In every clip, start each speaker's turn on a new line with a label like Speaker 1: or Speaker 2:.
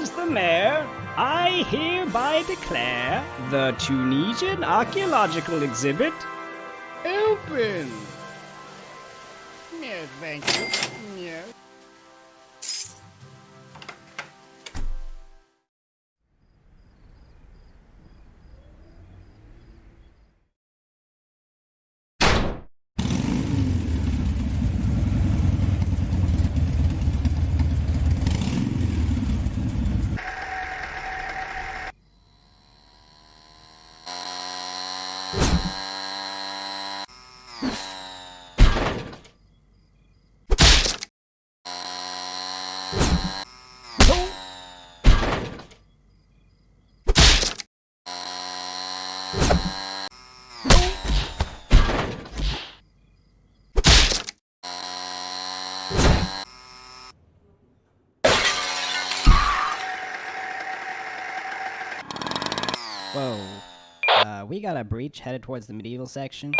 Speaker 1: As the mayor, I hereby declare the Tunisian archaeological exhibit open.
Speaker 2: Yes, thank you.
Speaker 3: Whoa. Uh, we got a breach headed towards the medieval section.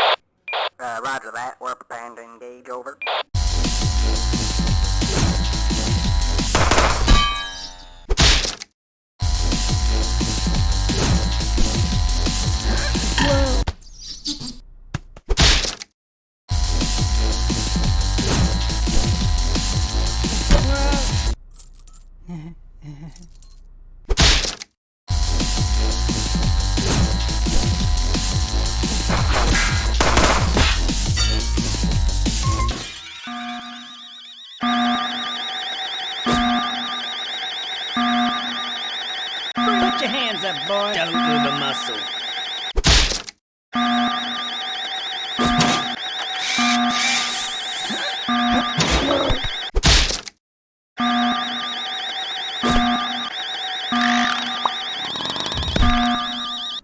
Speaker 1: Put your hands up, boy.
Speaker 4: Don't move a muscle.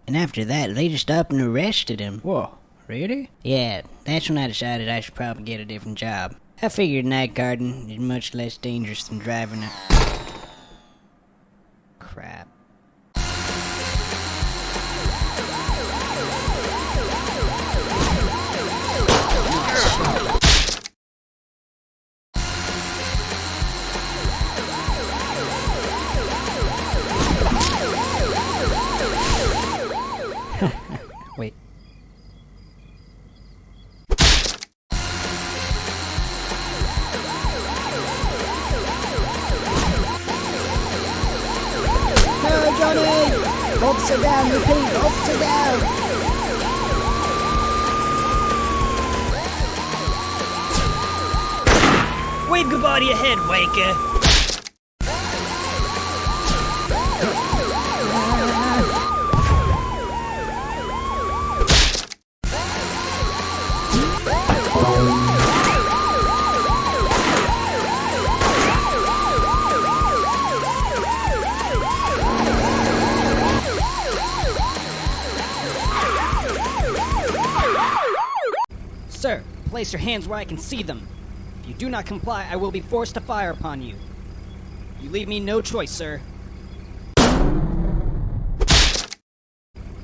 Speaker 3: And after that, they just up and arrested him.
Speaker 1: Whoa, really?
Speaker 3: Yeah, that's when I decided I should probably get a different job. I figured night guarding is much less dangerous than driving a. Crap.
Speaker 4: Wave goodbye to your head, Waker.
Speaker 1: Sir, place your hands where I can see them. If you do not comply, I will be forced to fire upon you. You leave me no choice, sir.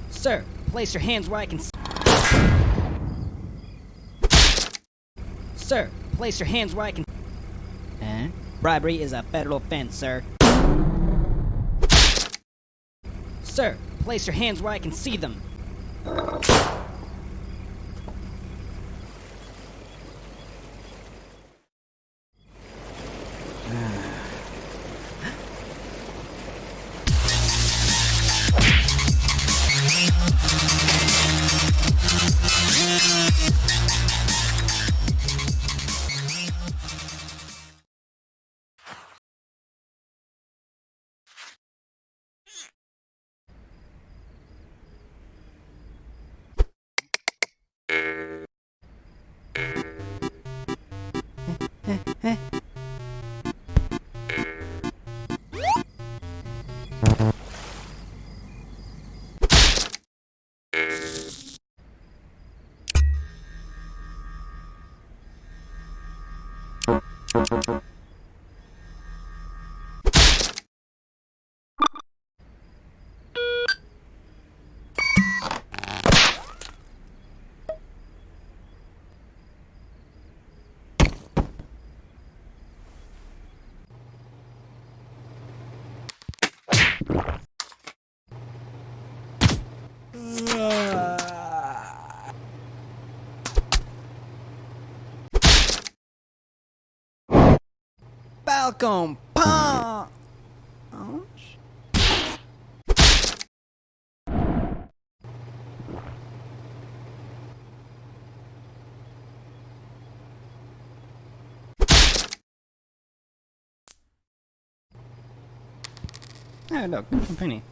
Speaker 1: Sir, place your hands where I can see. Sir, place your hands where I can.
Speaker 3: Huh? Eh?
Speaker 1: Bribery is a federal offense, sir. Sir, place your hands where I can see them. Falcon Punch. Oh, look, a penny.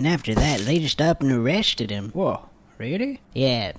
Speaker 3: And after that, they just up and arrested him.
Speaker 1: Whoa, really?
Speaker 3: Yeah.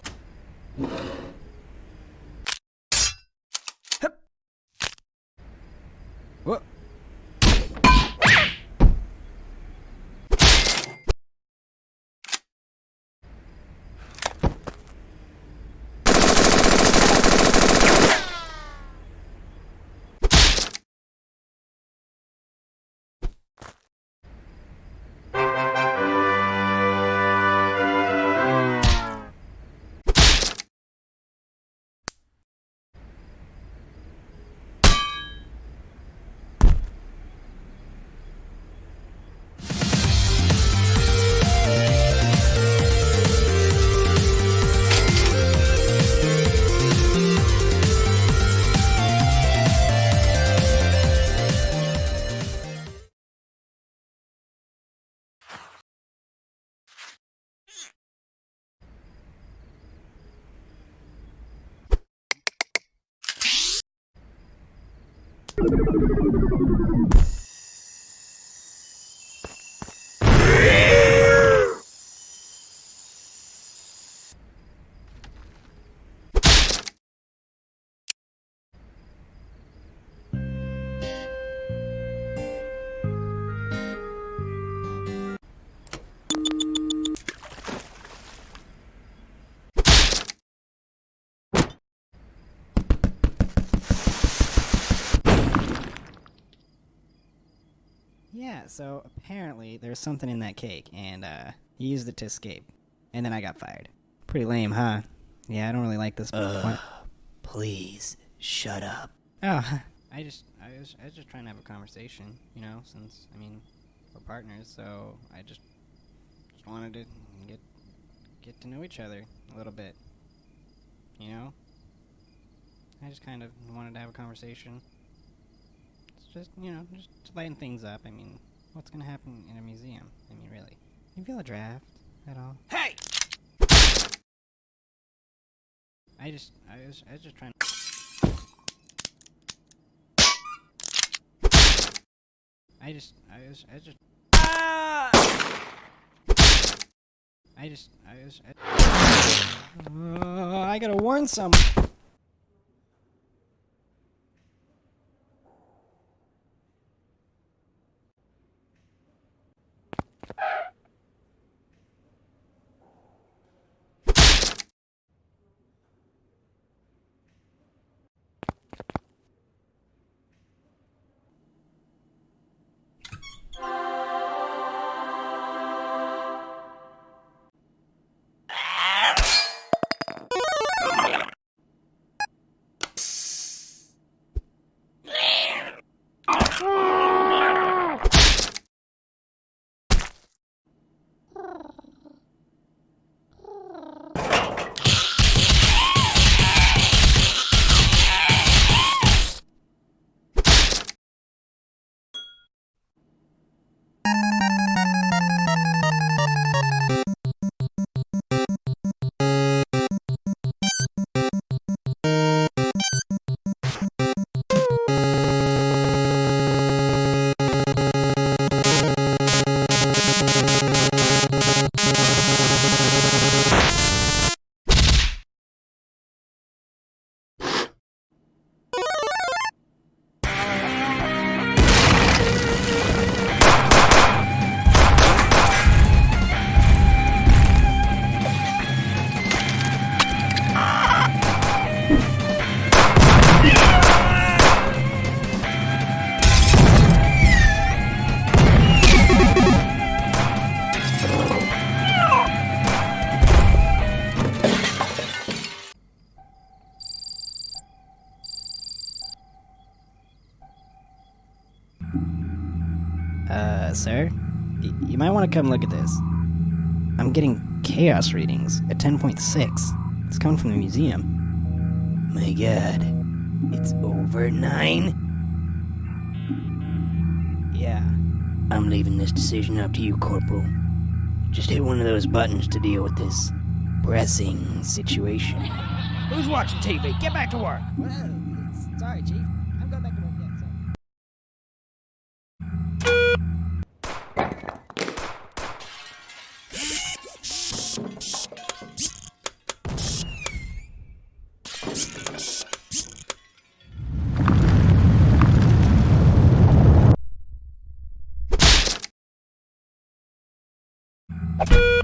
Speaker 1: What? Yeah, so apparently there's something in that cake, and uh, he used it to escape. And then I got fired. Pretty lame, huh? Yeah, I don't really like this. What?
Speaker 3: Please, shut up.
Speaker 1: Oh, I just, I was, I was just trying to have a conversation, you know. Since I mean, we're partners, so I just, just wanted to get, get to know each other a little bit. You know. I just kind of wanted to have a conversation. Just, you know, just to lighten things up. I mean, what's gonna happen in a museum? I mean, really. You feel a draft at all?
Speaker 4: Hey!
Speaker 1: I just, I was, I was just trying. I just, I was, I just. I just, I was. I, Uh, I gotta warn someone. Sir? Y- you might want to come look at this. I'm getting chaos readings at 10.6. It's coming from the museum.
Speaker 3: My god. It's over nine?
Speaker 1: Yeah.
Speaker 3: I'm leaving this decision up to you, Corporal. Just hit one of those buttons to deal with this pressing situation.
Speaker 4: Who's watching TV? Get back to work.
Speaker 3: you